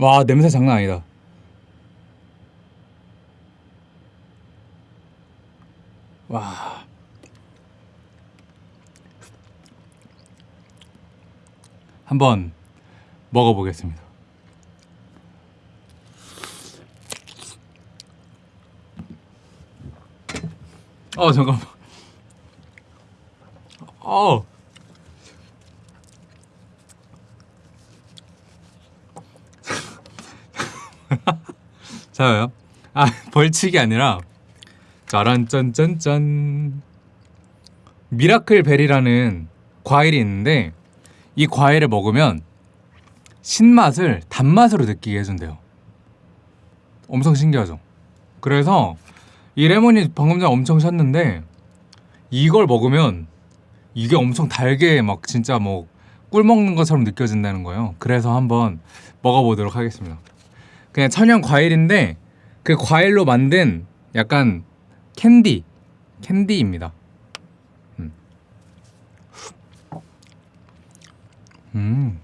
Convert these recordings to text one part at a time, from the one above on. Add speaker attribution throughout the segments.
Speaker 1: 와 냄새 장난 아니다. 와. 한번 먹어보겠습니다. 어 잠깐만. 어 자요? 아 벌칙이 아니라 짜란 짠짠짠. miracle berry라는 과일이 있는데 이 과일을 먹으면 신맛을 단맛으로 느끼게 해준대요. 엄청 신기하죠? 그래서 이 레몬이 방금 전에 엄청 셨는데 이걸 먹으면 이게 엄청 달게 막 진짜 뭐 꿀 먹는 것처럼 느껴진다는 거예요. 그래서 한번 먹어보도록 하겠습니다 그냥 천연 과일인데 그 과일로 만든 약간 캔디 캔디입니다 음. 음.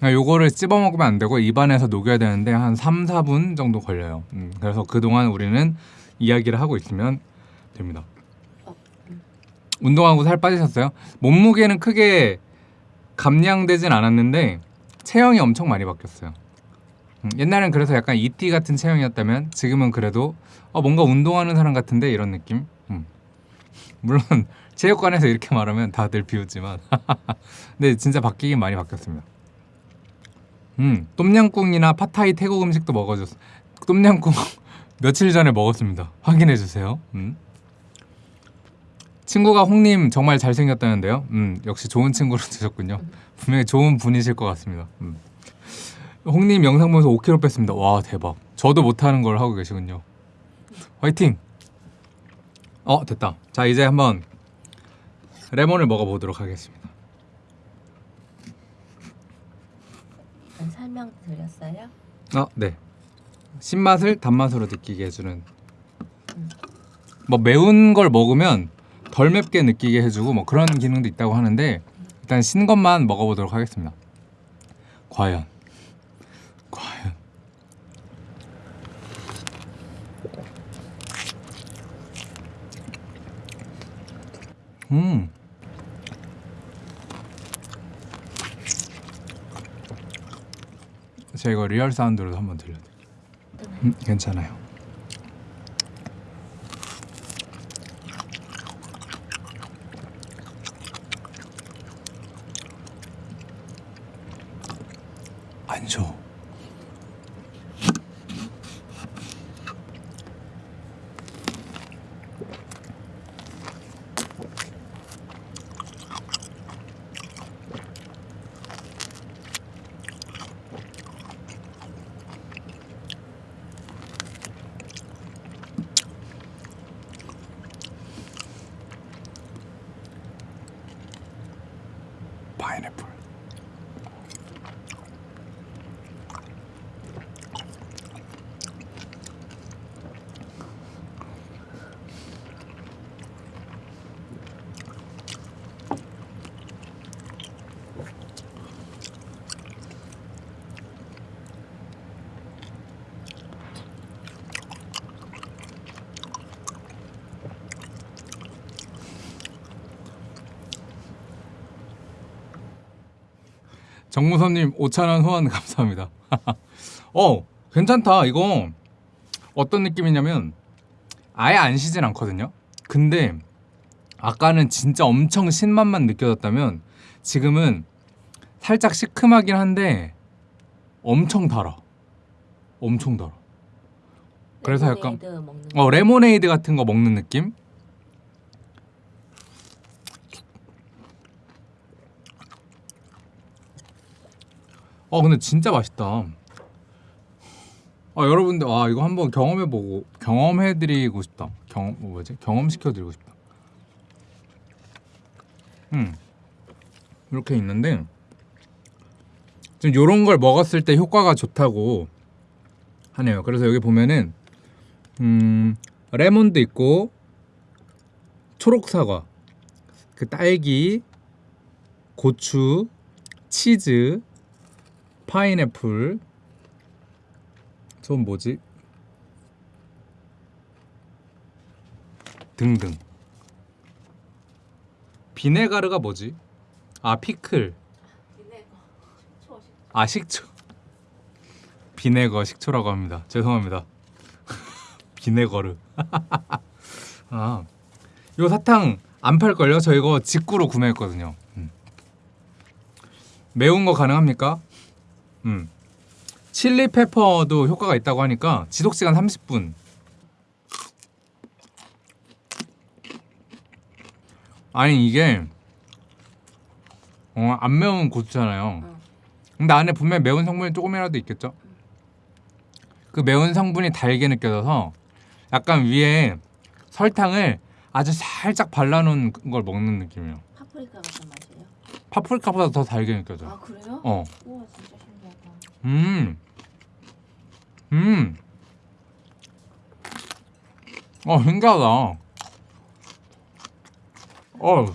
Speaker 1: 아, 요거를 씹어 먹으면 안 되고 입안에서 녹여야 되는데 한 3, 4분 정도 걸려요 음, 그래서 그동안 우리는 이야기를 하고 있으면 됩니다 운동하고 살 빠지셨어요? 몸무게는 크게 감량되진 않았는데 체형이 엄청 많이 바뀌었어요 음, 옛날엔 그래서 약간 이티 같은 체형이었다면 지금은 그래도 어, 뭔가 운동하는 사람 같은데 이런 느낌 음. 물론 체육관에서 이렇게 말하면 다들 비웃지만 근데 진짜 바뀌긴 많이 바뀌었습니다 음, 똠양꿍이나 파타이 태국 음식도 먹어줬어. 똠양꿍 며칠 전에 먹었습니다. 확인해 주세요. 음. 친구가 홍님 정말 잘생겼다는데요. 음, 역시 좋은 친구로 드셨군요. 분명히 좋은 분이실 것 같습니다. 음. 홍님 영상 보면서 5kg 뺐습니다. 와 대박. 저도 못하는 걸 하고 계시군요. 화이팅! 어 됐다. 자 이제 한번 레몬을 먹어보도록 하겠습니다.
Speaker 2: 설명 드렸어요?
Speaker 1: 아, 네. 신맛을 단맛으로 느끼게 해주는. 뭐 매운 걸 먹으면 덜 맵게 느끼게 해주고 뭐 그런 기능도 있다고 하는데 일단 신 것만 먹어보도록 하겠습니다. 과연, 과연. 음. 제가 이거 real sound로 한번 들려드릴게요. 음, 괜찮아요. 안 줘. 파인애플. 정무선님 5천원 후원 감사합니다. 어 괜찮다 이거 어떤 느낌이냐면 아예 안 시진 않거든요. 근데 아까는 진짜 엄청 신맛만 느껴졌다면 지금은 살짝 시큼하긴 한데 엄청 달아. 엄청 달아. 그래서 약간 어 레모네이드 같은 거 먹는 느낌? 어 근데 진짜 맛있다. 아 여러분들 아 이거 한번 경험해보고 경험해드리고 싶다. 경험 뭐 뭐지? 경험시켜드리고 싶다. 음 이렇게 있는데 지금 요런 걸 먹었을 때 효과가 좋다고 하네요. 그래서 여기 보면은 음 레몬도 있고 초록 사과, 그 딸기, 고추, 치즈, 파인애플. 전 뭐지? 등등. 비네가르가 뭐지? 아 피클. 아 식초. 비네거 식초라고 합니다. 죄송합니다. 비네거르. 아, 요 사탕 안 팔걸요? 저 이거 직구로 구매했거든요. 음. 매운 거 가능합니까? 음. 칠리 페퍼도 효과가 있다고 하니까 지속 시간 30분. 아니 이게 어, 안 매운 고추잖아요.
Speaker 2: 응.
Speaker 1: 근데 안에 분명 히 매운 성분이 조금이라도 있겠죠? 그 매운 성분이 달게 느껴져서 약간 위에 설탕을 아주 살짝 발라놓은 걸 먹는 느낌이에요.
Speaker 2: 파프리카 같은 맛이에요?
Speaker 1: 파프리카보다 더 달게 느껴져.
Speaker 2: 아 그래요?
Speaker 1: 어.
Speaker 2: 우와 진짜
Speaker 1: 음. 음. 어, 신기하다. 어,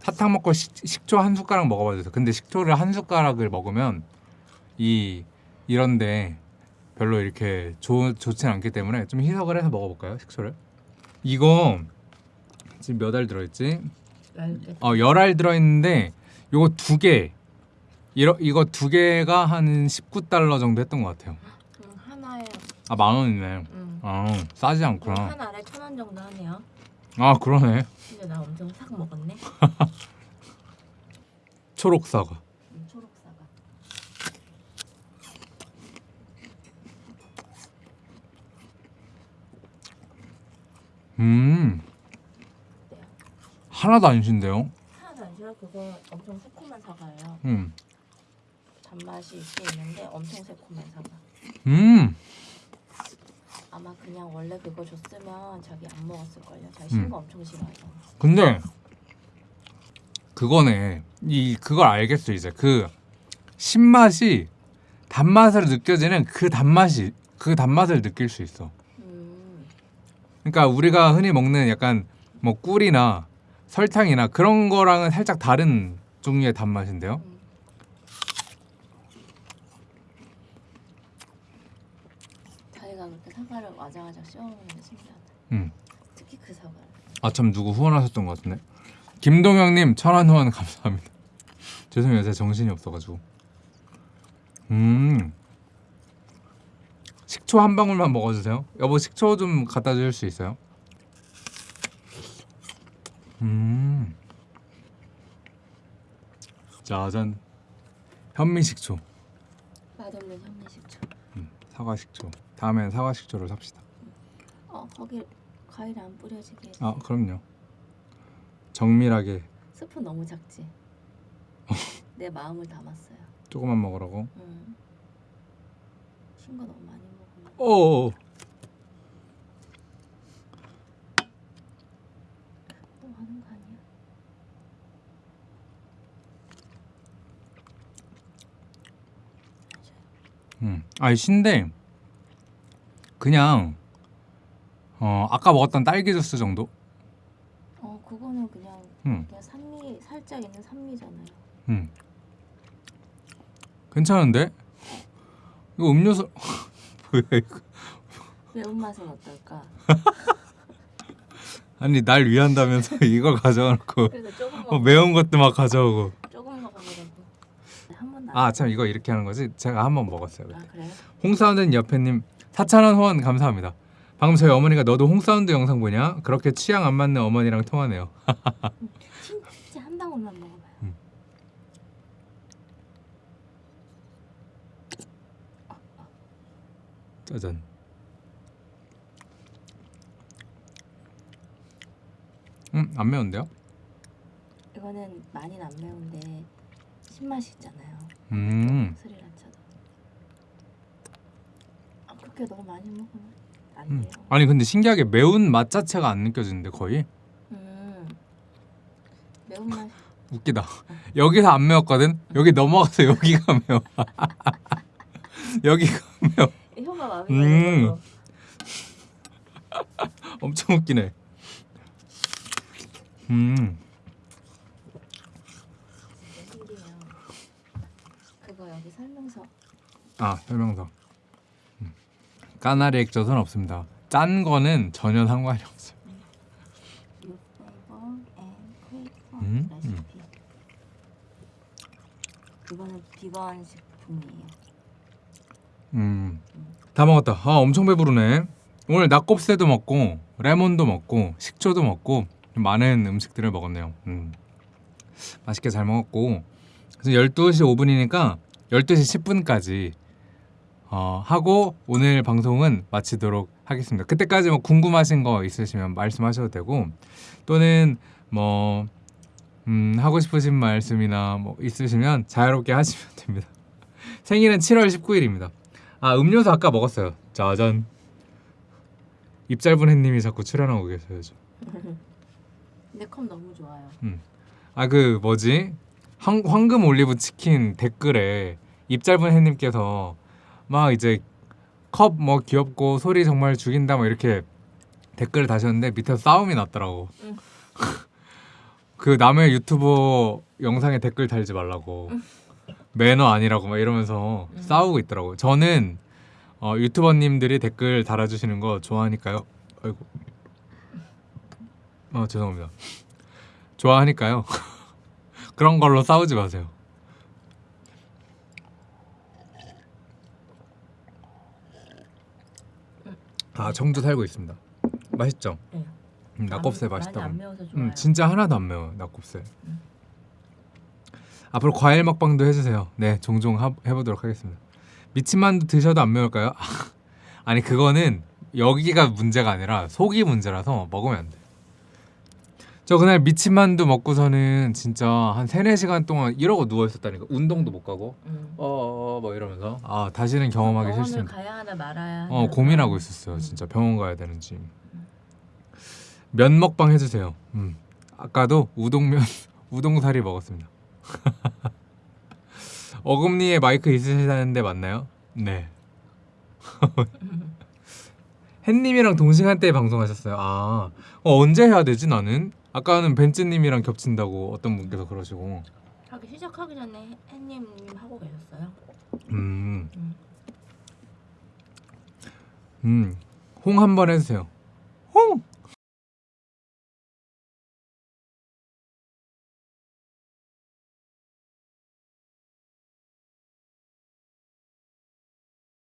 Speaker 1: 사탕 먹고 식, 식초 한 숟가락 먹어봐 주세요. 근데 식초를 한 숟가락을 먹으면 이 이런데 별로 이렇게 좋 좋진 않기 때문에 좀 희석을 해서 먹어볼까요? 식초를? 이거 지금 몇 알 들어있지? 어, 열 알 들어있는데 요거 두 개. 이러, 이거 두 개가 한 19달러 정도 했던 것 같아요.
Speaker 2: 응, 하나에
Speaker 1: 아, 만 원이네.
Speaker 2: 응.
Speaker 1: 아, 싸지
Speaker 2: 응,
Speaker 1: 않구나.
Speaker 2: 한 알에 천 원 정도 하네요
Speaker 1: 아, 그러네.
Speaker 2: 근데 나 엄청 싹 먹었네
Speaker 1: 초록 사과.
Speaker 2: 응, 초록 사과
Speaker 1: 음,
Speaker 2: 어때요?
Speaker 1: 하나도 안 신데요?
Speaker 2: 하나도 안 싫어 그거 엄청 새콤한 사과예요
Speaker 1: 음,
Speaker 2: 단맛이 있긴 있는데 엄청 새콤한 사과
Speaker 1: 음,
Speaker 2: 아마 그냥 원래 그거 줬으면 자기 안 먹었을 걸요 자기
Speaker 1: 음.
Speaker 2: 신거 엄청 싫어하잖아
Speaker 1: 근데 그거네. 이 그걸 알겠어 이제 그 신맛이 단맛으로 느껴지는 그 단맛이 그 단맛을 느낄 수 있어.
Speaker 2: 음,
Speaker 1: 그러니까 우리가 흔히 먹는 약간 뭐 꿀이나 설탕이나 그런 거랑은 살짝 다른 종류의 단맛인데요.
Speaker 2: 음. 자기가 그렇게 사과를 와장와장 씹어 먹는 게 신기하다
Speaker 1: 음.
Speaker 2: 특히 그 사과를
Speaker 1: 아참 누구 후원하셨던 것 같은데. 김동영님 천원 후원 감사합니다. 죄송해요 제가 정신이 없어가지고. 음. 식초 한 방울만 먹어주세요. 여보 식초 좀 갖다 줄 수 있어요? 음. 짜잔. 현미 식초.
Speaker 2: 맛없는 현미식초
Speaker 1: 음, 사과 식초. 다음엔 사과 식초를 삽시다.
Speaker 2: 어 거기 과일 안 뿌려지게
Speaker 1: 아 그럼요. 정밀하게
Speaker 2: 스푼 너무 작지? 내 마음을 담았어요
Speaker 1: 조금만 먹으라고.
Speaker 2: 음. 신거 너무 많이 먹으면
Speaker 1: 오.
Speaker 2: 또 하는 거 아니야?
Speaker 1: 음. 아니 신데 그냥 어 아까 먹었던 딸기 주스 정도.
Speaker 2: 어 그거는 그냥
Speaker 1: 음.
Speaker 2: 그냥 산미 살짝 있는 산미잖아요
Speaker 1: 음. 괜찮은데? 이거 음료수 뭐야 이거?
Speaker 2: 매운맛은 어떨까?
Speaker 1: 아니 날 위한다면서 이걸 가져와놓고 어,
Speaker 2: 먹
Speaker 1: 매운 것도 막 가져오고. 아 참 이거 이렇게 하는 거지? 제가 한 번 먹었어요.
Speaker 2: 아 그래요?
Speaker 1: 홍사운드 옆에님 4,000원 후원 감사합니다. 방금 저희 어머니가 너도 홍사운드 영상 보냐? 그렇게 취향 안 맞는 어머니랑 통화네요.
Speaker 2: 진짜 한 방울만 먹어봐요
Speaker 1: 짜잔. 음, 안 매운데요?
Speaker 2: 이거는 많이는 안 매운데 신맛이 있잖아요
Speaker 1: 음.
Speaker 2: 스리라차도 아 그렇게 너무 많이 먹으면 안
Speaker 1: 음.
Speaker 2: 돼요
Speaker 1: 아니 근데 신기하게 매운 맛 자체가 안 느껴지는데 거의
Speaker 2: 음. 매운 맛
Speaker 1: 웃기다. 여기서 안 매웠거든. 여기 넘어가서 여기가 매워. 여기가 매워.
Speaker 2: 혀가 마음에
Speaker 1: 음. 엄청 웃기네. 음.
Speaker 2: 진짜 신기해요 그거 여기 설명서.
Speaker 1: 아 설명서. 음. 까나리 액젓은 없습니다. 짠 거는 전혀 상관이 없어요. 음,
Speaker 2: recipe. 이거는 비건 식품이에요.
Speaker 1: 음, 다 먹었다. 아 엄청 배부르네. 오늘 낙곱새도 먹고 레몬도 먹고 식초도 먹고 많은 음식들을 먹었네요. 음. 맛있게 잘 먹었고 그래서 12시 5분이니까 12시 10분까지 어, 하고 오늘 방송은 마치도록 하겠습니다. 그때까지 뭐 궁금하신 거 있으시면 말씀하셔도 되고 또는 뭐 음, 하고 싶으신 말씀이나 뭐 있으시면 자유롭게 하시면 됩니다. 생일은 7월 19일입니다. 아 음료수 아까 먹었어요. 짜잔. 입 짧은 햇님이 자꾸 출연하고 계세요. 저.
Speaker 2: 근데 컵 너무 좋아요.
Speaker 1: 아그 뭐지 황, 황금 올리브 치킨 댓글에 입 짧은 햇님께서 막 이제 컵 뭐 귀엽고 소리 정말 죽인다 뭐 이렇게 댓글을 다셨는데 밑에서 싸움이 났더라고.
Speaker 2: 응.
Speaker 1: 그 남의 유튜버 영상에 댓글 달지 말라고 매너 아니라고 막 이러면서
Speaker 2: 응.
Speaker 1: 싸우고 있더라고. 저는 어, 유튜버님들이 댓글 달아주시는 거 좋아하니까요. 아이고. 어 죄송합니다. 좋아하니까요. 그런 걸로 싸우지 마세요. 아 청주 살고 있습니다. 맛있죠?
Speaker 2: 네.
Speaker 1: 음, 낙곱새
Speaker 2: 안-
Speaker 1: 맛있다고. 음, 진짜 하나도 안 매워 낙곱새. 앞으로 과일 먹방도 해주세요. 네, 종종 하, 해보도록 하겠습니다. 미친만두 드셔도 안 매울까요? 아니 그거는 여기가 문제가 아니라 속이 문제라서 먹으면 안 돼. 저 그날 미친 만두 먹고서는 진짜 한 3, 4시간 동안 이러고 누워 있었다니까. 운동도 못 가고.
Speaker 2: 음.
Speaker 1: 어어 뭐 이러면서 아, 다시는 경험하기
Speaker 2: 병원을
Speaker 1: 싫습니다.
Speaker 2: 가야 하나 말아야 하나.
Speaker 1: 어 고민하고 있었어요. 진짜 병원 가야 되는지. 면 먹방 해주세요. 음. 아까도 우동면 우동사리 먹었습니다. 어금니에 마이크 있으시다는데 맞나요? 네. 햇님이랑 동시간대에 방송하셨어요. 아 어, 언제 해야 되지 나는? 아까는 벤츠님이랑 겹친다고 어떤 분께서 그러시고.
Speaker 2: 하기 시작하기 전에 햇님 하고 계셨어요.
Speaker 1: 음.
Speaker 2: 음.
Speaker 1: 음. 홍 한 번 해주세요.